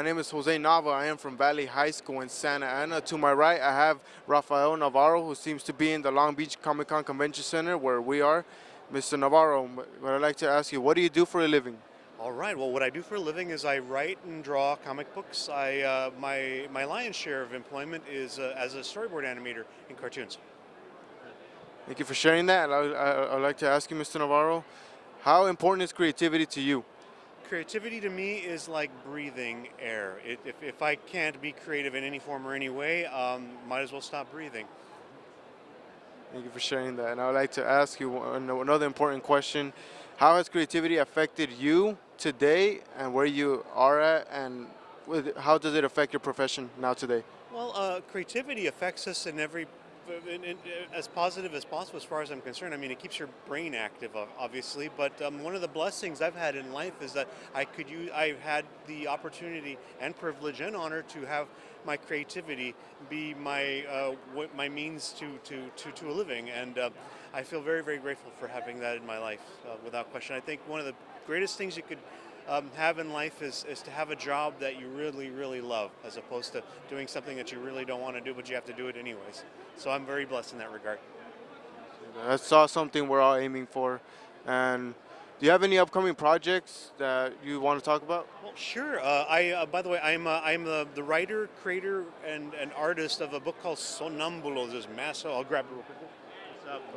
My name is Jose Nava. I am from Valley High School in Santa Ana. To my right, I have Rafael Navarro, who seems to be in the Long Beach Comic Con Convention Center, where we are. Mr. Navarro, what I'd like to ask you, what do you do for a living? All right. Well, what I do for a living is I write and draw comic books. I uh, my my lion's share of employment is uh, as a storyboard animator in cartoons. Thank you for sharing that. I, I, I'd like to ask you, Mr. Navarro, how important is creativity to you? Creativity to me is like breathing air. It, if, if I can't be creative in any form or any way, um, might as well stop breathing. Thank you for sharing that. And I would like to ask you another important question. How has creativity affected you today and where you are at and how does it affect your profession now today? Well, uh, creativity affects us in every as positive as possible as far as I'm concerned. I mean, it keeps your brain active, obviously, but um, one of the blessings I've had in life is that I could use, I've had the opportunity and privilege and honor to have my creativity be my uh, my means to, to, to, to a living, and uh, I feel very, very grateful for having that in my life, uh, without question. I think one of the greatest things you could um, have in life is, is to have a job that you really, really love, as opposed to doing something that you really don't want to do, but you have to do it anyways. So I'm very blessed in that regard. That's all something we're all aiming for. And do you have any upcoming projects that you want to talk about? Well, sure. Uh, I, uh, by the way, I'm uh, I'm the, the writer, creator, and, and artist of a book called Sonambulos. There's mass. I'll grab it real quick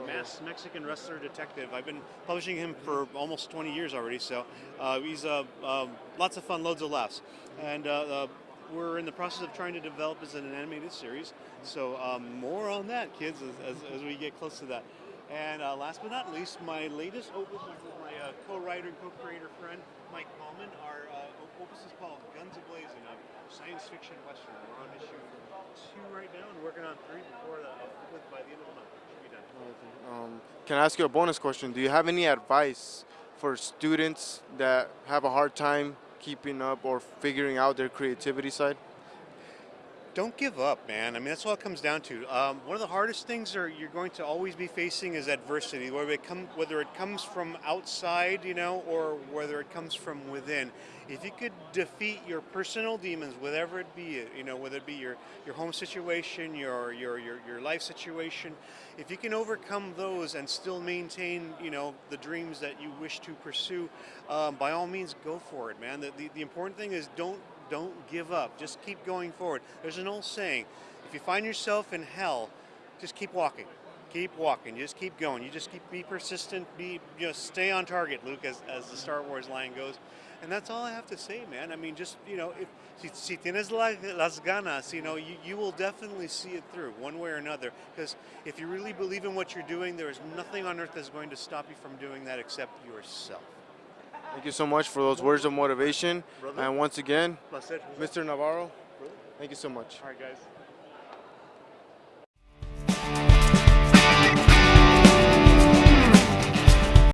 mass Mexican wrestler detective. I've been publishing him for almost 20 years already, so uh, he's uh, um, lots of fun, loads of laughs. And uh, uh, we're in the process of trying to develop as an animated series, so um, more on that, kids, as, as, as, we get close to that. And uh, last but not least, my latest opus with my co-writer and co-creator friend, Mike Coleman. Our opus is called Guns Ablazing, a science fiction western. We're on issue two right now and working on three before the, by the end of the. Can I ask you a bonus question? Do you have any advice for students that have a hard time keeping up or figuring out their creativity side? Don't give up, man. I mean, that's all it comes down to. Um, one of the hardest things are you're going to always be facing is adversity, whether it, come, whether it comes from outside, you know, or whether it comes from within. If you could defeat your personal demons, whatever it be, you know, whether it be your, your home situation, your, your, your, your life situation, if you can overcome those and still maintain, you know, the dreams that you wish to pursue, um, by all means, go for it, man. The, the, the important thing is don't don't give up. Just keep going forward. There's an old saying, if you find yourself in hell, just keep walking. Keep walking. Just keep going. You just keep be persistent. Be you know stay on target, Luke, as, as the Star Wars line goes. And that's all I have to say, man. I mean, just you know, if si, tienes las ganas, you know, you, you will definitely see it through one way or another. Because if you really believe in what you're doing, there is nothing on earth that's going to stop you from doing that except yourself. Thank you so much for those words of motivation. Brother. And once again, Mr. Navarro, thank you so much. All right, guys.